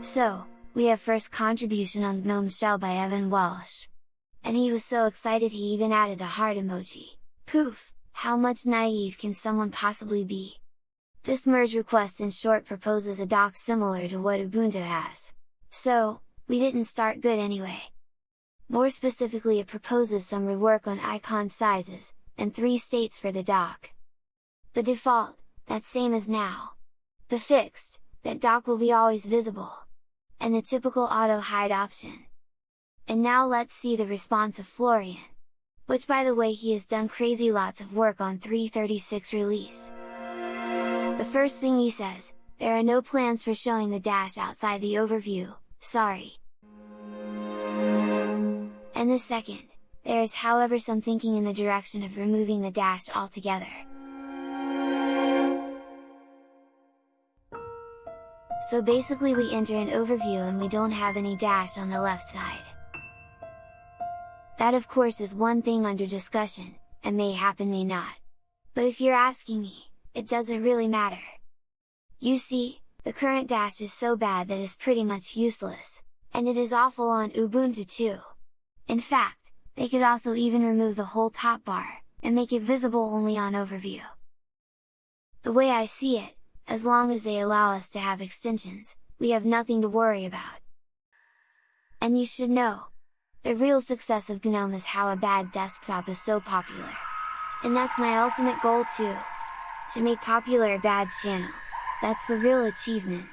So, we have first contribution on GNOME Shell by Evan Welsh. And he was so excited he even added the heart emoji. Poof! How much naive can someone possibly be? This merge request in short proposes a dock similar to what Ubuntu has. So, we didn't start good anyway. More specifically it proposes some rework on icon sizes, and three states for the dock. The default, that same as now. The fixed, that dock will be always visible. And the typical auto hide option. And now let's see the response of Florian. Which by the way he has done crazy lots of work on 336 release. The first thing he says, there are no plans for showing the dash outside the overview, sorry. And the second, there is however some thinking in the direction of removing the dash altogether. So basically we enter an overview and we don't have any dash on the left side. That of course is one thing under discussion, and may happen may not. But if you're asking me, it doesn't really matter. You see, the current dash is so bad that it's pretty much useless, and it is awful on Ubuntu too. In fact, they could also even remove the whole top bar, and make it visible only on overview. The way I see it, as long as they allow us to have extensions, we have nothing to worry about. And you should know! The real success of GNOME is how a bad desktop is so popular. And that's my ultimate goal too! To make popular a bad channel! That's the real achievement!